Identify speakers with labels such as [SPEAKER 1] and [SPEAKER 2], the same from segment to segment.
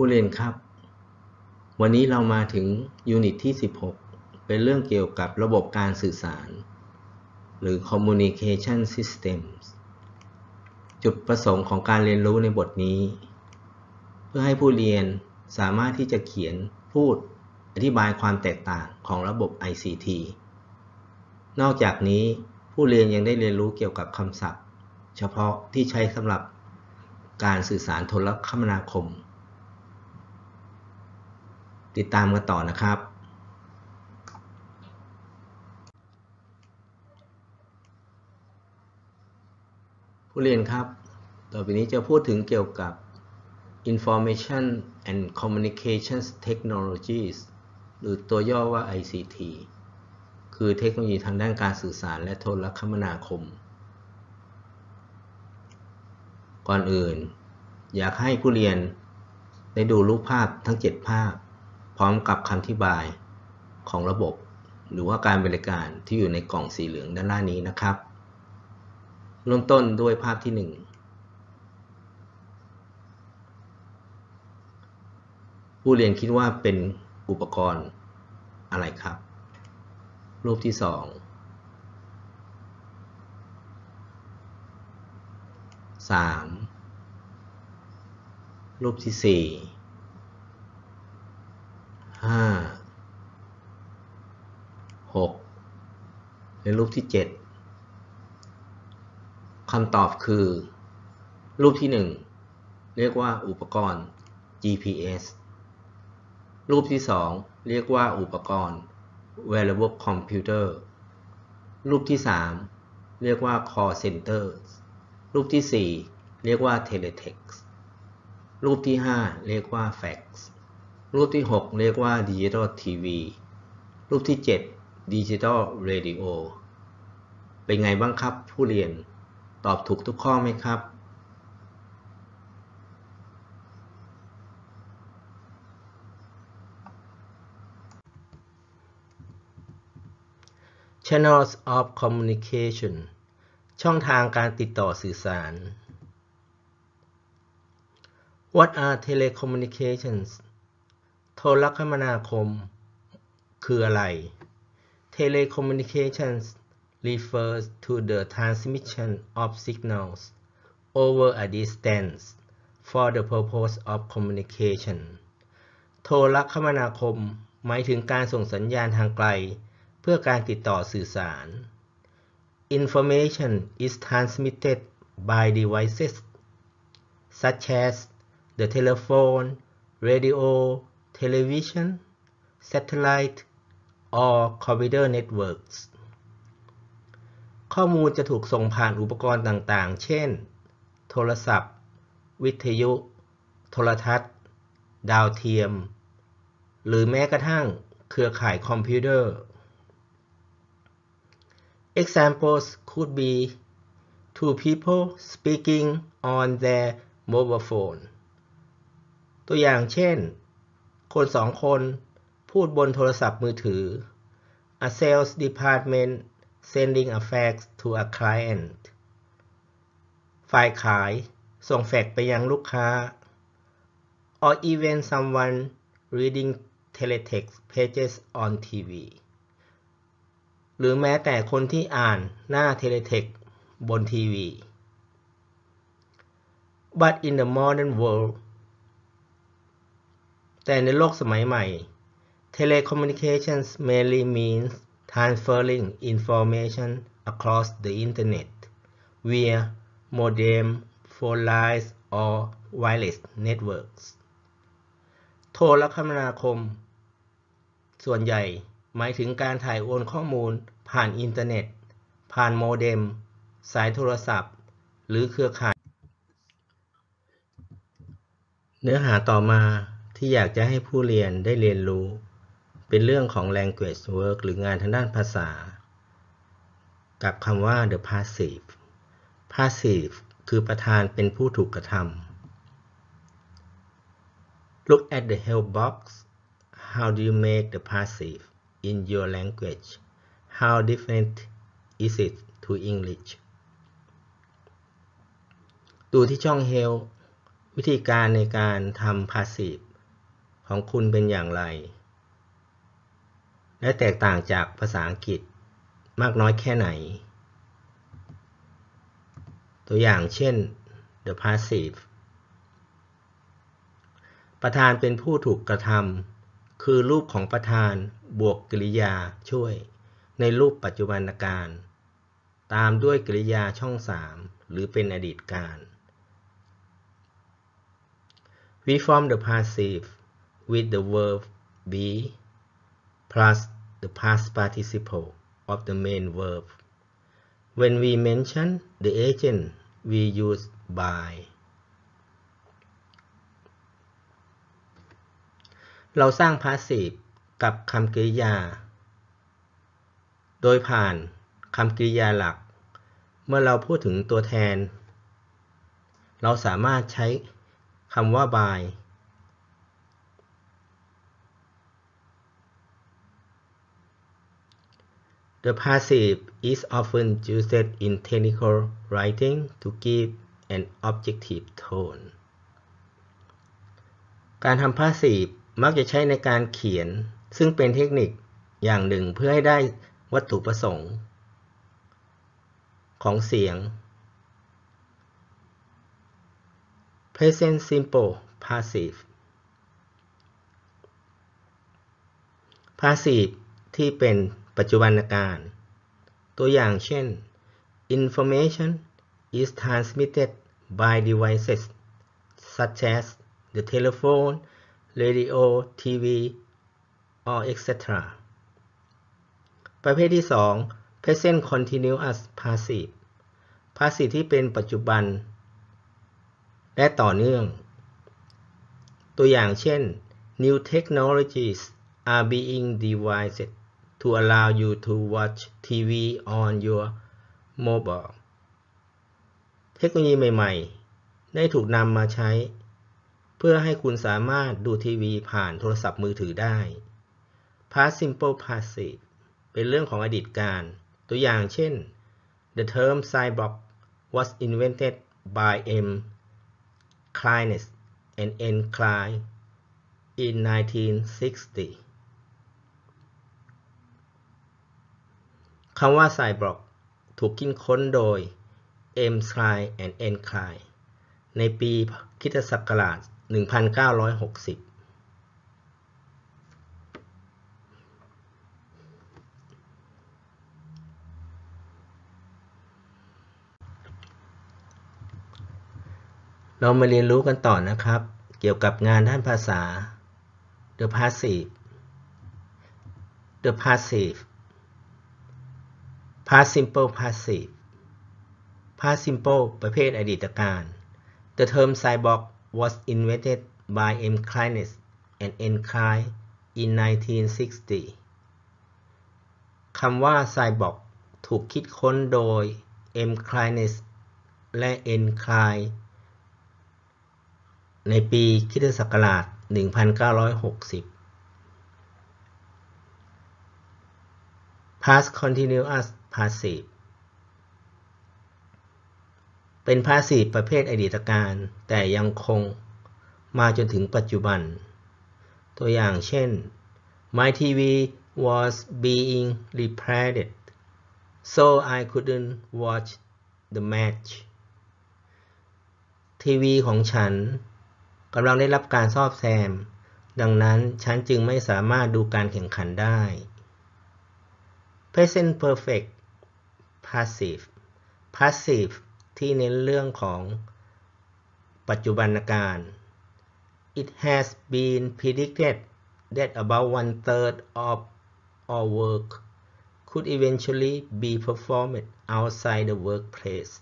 [SPEAKER 1] ผู้เรียนครับ วันนี้เรามาถึงยูนิตที่ 16 เป็นเรื่องเกี่ยวกับระบบการสื่อสาร หรือ communication systems จุดประสงค์ของการเรียนรู้ในบทนี้ เพื่อให้ผู้เรียนสามารถที่จะเขียนพูดอธิบายความแตกต่างของระบบ ICT นอกจากนี้ผู้เรียนยังได้เรียนรู้เกี่ยวกับคำศัพท์ เฉพาะที่ใช้สำหรับการสื่อสารโทรคมนาคม ติดตามกันต่อนะครับ ผู้เรียนครับ ต่อไปนี้จะพูดถึงเกี่ยวกับ Information and Communications Technologies หรือตัวย่อว่า ICT คือเทคโนโลยีทางด้านการสื่อสารและโทรคมนาคม ก่อนอื่น อยากให้ผู้เรียนได้ดูรูปภาพทั้ง 7 ภาพ พร้อมกับคำอธิบายของระบบ หรือว่าการบริการที่อยู่ในกล่องสีเหลืองด้านล่างนี้นะครับ เริ่มต้นด้วยภาพที่ 1 ผู้เรียนคิดว่าเป็นอุปกรณ์อะไรครับ รูปที่ 2 3 รูปที่ 4 5 6 และ รูปที่ 7คำตอบคือ รูปที่ 1 เรียกว่าอุปกรณ์ GPS รูปที่ 2 เรียกว่าอุปกรณ์ wearable computer รูปที่ 3 เรียกว่า call center รูปที่ 4 เรียกว่า teletext รูปที่ 5 เรียกว่า fax รูปที่ 6 เรียกว่า digital TV รูปที่ 7 digital radio เป็นไงบ้างครับผู้เรียนตอบถูกทุกข้อไหมครับ Channels of Communication ช่องทางการติดต่อสื่อสาร What are telecommunications โทรคมนาคม คืออะไร Telecommunications refers to the transmission of signals over a distance for the purpose of communication โทรคมนาคม หมายถึงการส่งสัญญาณทางไกล เพื่อการติดต่อสื่อสาร Information is transmitted by devices such as the telephone, radio, television, satellite, or computer networks ข้อมูลจะถูกส่งผ่านอุปกรณ์ต่างๆ เช่น โทรศัพท์ วิทยุ โทรทัศน์ ดาวเทียม หรือแม้กระทั่งเครือข่ายคอมพิวเตอร์ Examples could be two people speaking on their mobile phone ตัวอย่างเช่น คนสองคน พูดบนโทรศัพท์มือถือ A sales department sending a fax to a client ฝ่ายขายส่งแฟกซ์ไปยังลูกค้า or even someone reading teletext pages on TV หรือแม้แต่คนที่อ่านหน้า teletext บนทีวี but in the modern world แต่ในโลกสมัยใหม่ telecommunications mainly means transferring information across the internet via modem, phone lines or wireless networks โทรคมนาคม ส่วนใหญ่หมายถึงการถ่ายโอนข้อมูลผ่านอินเทอร์เน็ต ผ่านโมเด็ม สายโทรศัพท์ หรือเครือข่าย เนื้อหาต่อมาที่อยากจะให้ผู้เรียนได้เรียนรู้ เป็นเรื่องของ language work หรืองานทางด้านภาษา กับคำว่า the passive passive คือประธานเป็นผู้ถูกกระทำ look at the help box how do you make the passive in your language how different is it to English ดูที่ช่อง help วิธีการในการทำ passive ของคุณเป็นอย่างไร และแตกต่างจากภาษาอังกฤษมากน้อยแค่ไหน ตัวอย่างเช่น the passive ประธานเป็นผู้ถูกกระทำคือรูปของประธานบวกกริยาช่วย ในรูปปัจจุบันการ ตามด้วยกริยาช่อง3หรือเป็นอดีตการ We form the passive with the verb be plus the past participle of the main verb. When we mention the agent, we use by. เราสร้าง passive กับคำกริยา โดยผ่านคำกริยาหลัก เมื่อเราพูดถึงตัวแทน เราสามารถใช้คำว่า by The passive is often used in technical writing to give an objective tone การทำ passive มักจะใช้ในการเขียน ซึ่งเป็นเทคนิคอย่างหนึ่งเพื่อให้ได้วัตถุประสงค์ ของเสียง present simple passive passive ที่เป็น ปัจจุบันการ ตัวอย่างเช่น information is transmitted by devices such as the telephone, radio, TV, or etc. ประเภทที่ 2 present continuous passive passive ที่เป็นปัจจุบัน และต่อเนื่อง ตัวอย่างเช่น new technologies are being devised to allow you to watch TV on your mobile เทคโนโลยีใหม่ๆ ได้ถูกนำมาใช้ เพื่อให้คุณสามารถดูทีวีผ่านโทรศัพท์มือถือได้ past simple passive เป็นเรื่องของอดีตการ ตัวอย่างเช่น the term cyborg was invented by M. Kleines and N. Klein in 1960 คำว่าไซบล็อกถูกคิดค้นโดย M. Klein and N. Klein ในปีคิตศักราช 1960เรามาเรียนรู้กันต่อนะครับ เกี่ยวกับงานด้านภาษา The passive The passive past simple passive past simple ประเภทอดีตการ The term cyborg was invented by M. Kleines and N. Klein in 1960 คำว่า cyborg ถูกคิดค้นโดย M. Kleines และ N. Klein ในปีคิศักราช 1960 past continuous passive เป็น passive ประเภทอดีตการ แต่ยังคงมาจนถึงปัจจุบัน ตัวอย่างเช่น My TV was being repaired so I couldn't watch the match ทีวีของฉันกำลังได้รับการซ่อมแซม ดังนั้นฉันจึงไม่สามารถดูการแข่งขันได้ present perfect passive passive ที่เน้นเรื่องของปัจจุบันการ It has been predicted that about one third of our work could eventually be performed outside the workplace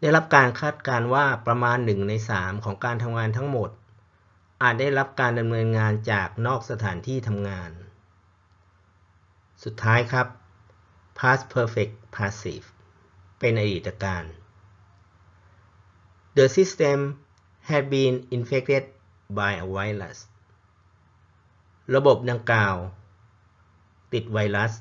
[SPEAKER 1] ได้รับการคาดการณ์ว่าประมาณหนึ่งในสามของการทำงานทั้งหมด อาจได้รับการดำเนินงานจากนอกสถานที่ทำงาน สุดท้ายครับ past perfect passive เป็นอดีตการ The system had been infected by a virus ระบบดังกล่าว ติดไวรัส